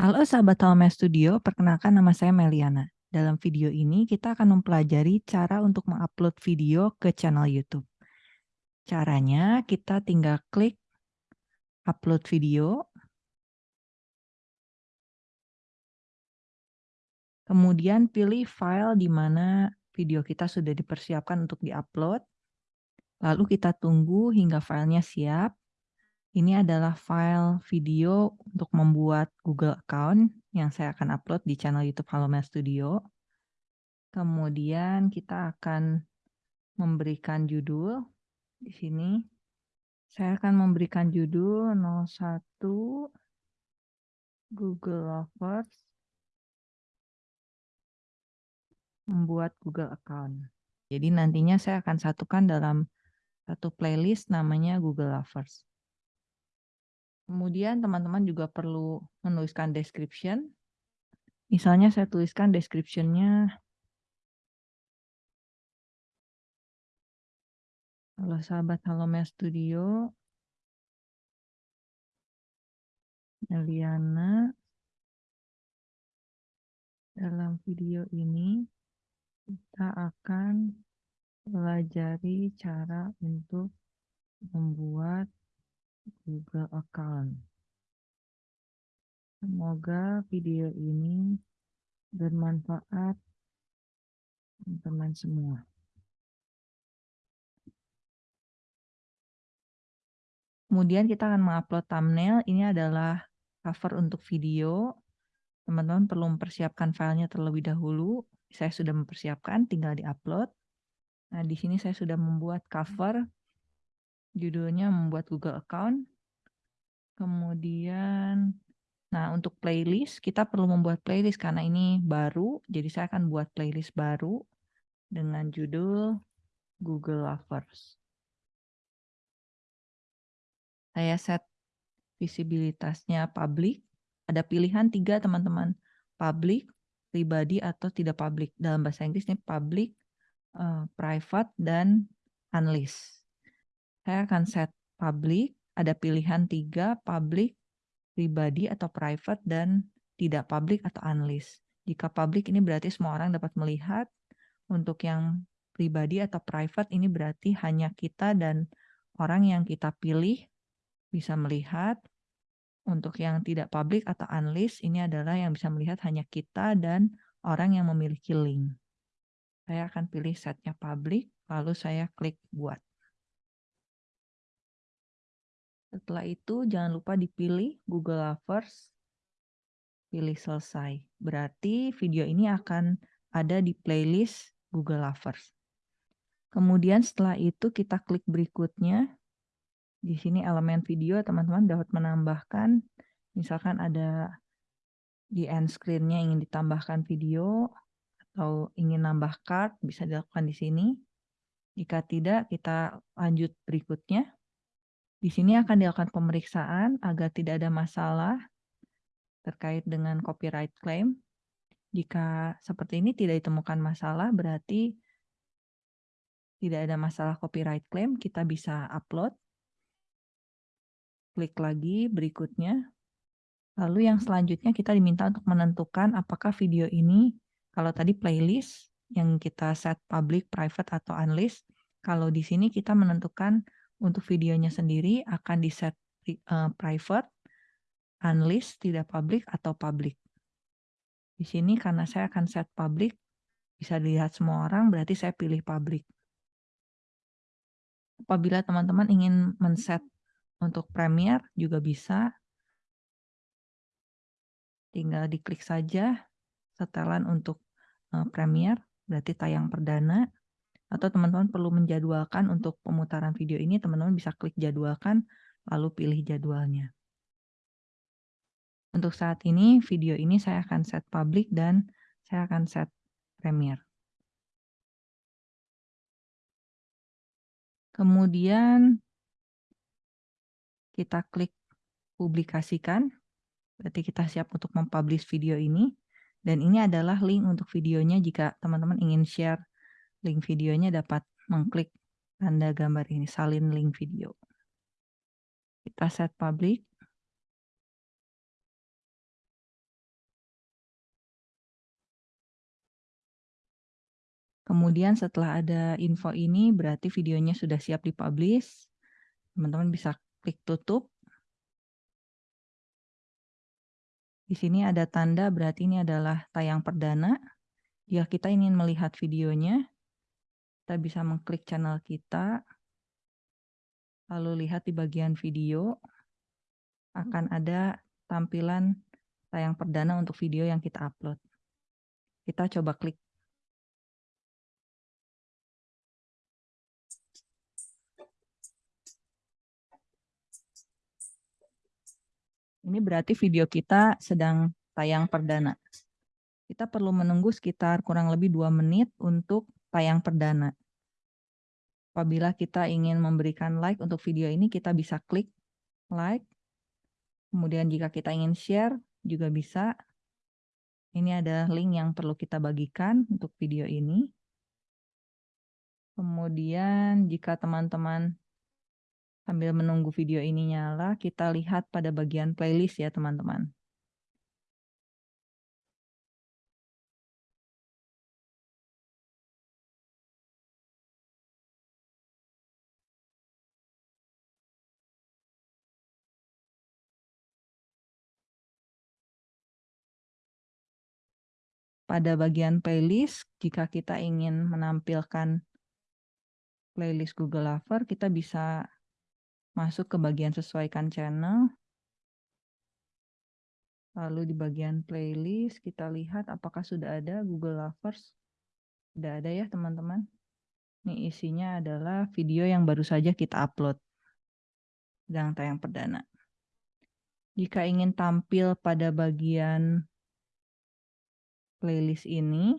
Halo sahabat Talme Studio, perkenalkan nama saya Meliana. Dalam video ini kita akan mempelajari cara untuk mengupload video ke channel YouTube. Caranya kita tinggal klik upload video. Kemudian pilih file di mana video kita sudah dipersiapkan untuk diupload. Lalu kita tunggu hingga filenya siap. Ini adalah file video untuk membuat Google account yang saya akan upload di channel YouTube Halomel Studio. Kemudian kita akan memberikan judul di sini. Saya akan memberikan judul 01 Google Lovers membuat Google account. Jadi nantinya saya akan satukan dalam satu playlist namanya Google Lovers. Kemudian teman-teman juga perlu menuliskan description. Misalnya saya tuliskan description-nya Halo sahabat Halomel Studio. Eliana. Dalam video ini kita akan pelajari cara untuk membuat Google account. Semoga video ini bermanfaat teman-teman semua. Kemudian kita akan mengupload thumbnail. Ini adalah cover untuk video. Teman-teman perlu mempersiapkan filenya terlebih dahulu. Saya sudah mempersiapkan, tinggal diupload. Nah, di sini saya sudah membuat cover Judulnya membuat Google account. Kemudian, nah untuk playlist, kita perlu membuat playlist karena ini baru. Jadi saya akan buat playlist baru dengan judul Google Lovers. Saya set visibilitasnya public. Ada pilihan tiga teman-teman. Public, pribadi, atau tidak public. Dalam bahasa Inggris ini public, uh, private, dan unlist. Saya akan set public, ada pilihan tiga, public, pribadi atau private, dan tidak public atau unlist. Jika public ini berarti semua orang dapat melihat, untuk yang pribadi atau private ini berarti hanya kita dan orang yang kita pilih bisa melihat. Untuk yang tidak public atau unlist ini adalah yang bisa melihat hanya kita dan orang yang memiliki link. Saya akan pilih setnya public, lalu saya klik buat. Setelah itu jangan lupa dipilih Google Lovers, pilih selesai. Berarti video ini akan ada di playlist Google Lovers. Kemudian setelah itu kita klik berikutnya. Di sini elemen video teman-teman dapat menambahkan, misalkan ada di end screen-nya ingin ditambahkan video atau ingin nambah card bisa dilakukan di sini. Jika tidak, kita lanjut berikutnya. Di sini akan dilakukan pemeriksaan agar tidak ada masalah terkait dengan copyright claim. Jika seperti ini tidak ditemukan masalah, berarti tidak ada masalah copyright claim, kita bisa upload. Klik lagi berikutnya. Lalu yang selanjutnya kita diminta untuk menentukan apakah video ini, kalau tadi playlist yang kita set public, private, atau unlist, kalau di sini kita menentukan untuk videonya sendiri akan di set uh, private, unlist, tidak public, atau public. Di sini karena saya akan set public, bisa dilihat semua orang, berarti saya pilih public. Apabila teman-teman ingin men-set untuk Premiere, juga bisa. Tinggal diklik saja setelan untuk uh, Premiere, berarti tayang perdana atau teman-teman perlu menjadwalkan untuk pemutaran video ini, teman-teman bisa klik jadwalkan, lalu pilih jadwalnya. Untuk saat ini, video ini saya akan set public dan saya akan set Premiere. Kemudian kita klik publikasikan, berarti kita siap untuk mempublish video ini. Dan ini adalah link untuk videonya jika teman-teman ingin share link videonya dapat mengklik tanda gambar ini, salin link video. Kita set public. Kemudian setelah ada info ini, berarti videonya sudah siap dipublish. Teman-teman bisa klik tutup. Di sini ada tanda, berarti ini adalah tayang perdana. ya kita ingin melihat videonya, kita bisa mengklik channel kita. Lalu lihat di bagian video akan ada tampilan tayang perdana untuk video yang kita upload. Kita coba klik Ini berarti video kita sedang tayang perdana. Kita perlu menunggu sekitar kurang lebih dua menit untuk tayang perdana. Apabila kita ingin memberikan like untuk video ini, kita bisa klik like. Kemudian jika kita ingin share, juga bisa. Ini ada link yang perlu kita bagikan untuk video ini. Kemudian jika teman-teman Sambil menunggu video ini nyala, kita lihat pada bagian playlist ya teman-teman. Pada bagian playlist, jika kita ingin menampilkan playlist Google Lover, kita bisa masuk ke bagian sesuaikan channel. Lalu di bagian playlist kita lihat apakah sudah ada Google Lovers. Sudah ada ya teman-teman. Ini isinya adalah video yang baru saja kita upload. Sedang tayang perdana. Jika ingin tampil pada bagian playlist ini,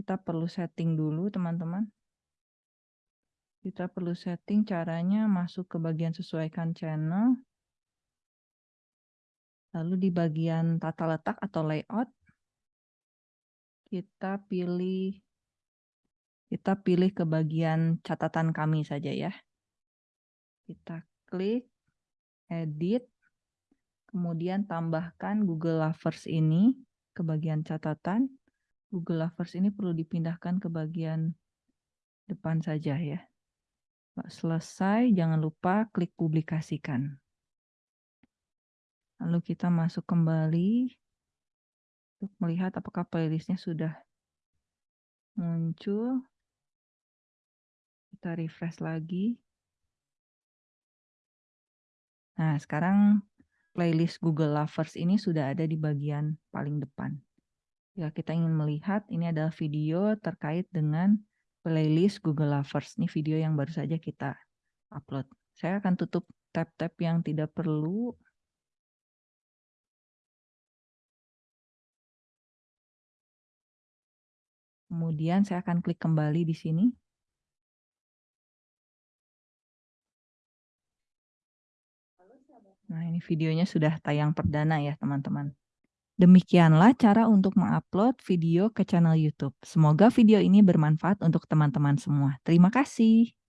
kita perlu setting dulu teman-teman. Kita perlu setting caranya masuk ke bagian sesuaikan channel. Lalu di bagian tata letak atau layout, kita pilih kita pilih ke bagian catatan kami saja ya. Kita klik edit, kemudian tambahkan Google Lovers ini ke bagian catatan. Google Lovers ini perlu dipindahkan ke bagian depan saja ya. Selesai, jangan lupa klik publikasikan. Lalu kita masuk kembali untuk melihat apakah playlistnya sudah muncul. Kita refresh lagi. Nah, sekarang playlist Google Lovers ini sudah ada di bagian paling depan. Ya, kita ingin melihat ini adalah video terkait dengan playlist Google Lovers. Ini video yang baru saja kita upload. Saya akan tutup tab-tab yang tidak perlu. Kemudian saya akan klik kembali di sini. Nah, ini videonya sudah tayang perdana ya, teman-teman. Demikianlah cara untuk mengupload video ke channel YouTube. Semoga video ini bermanfaat untuk teman-teman semua. Terima kasih.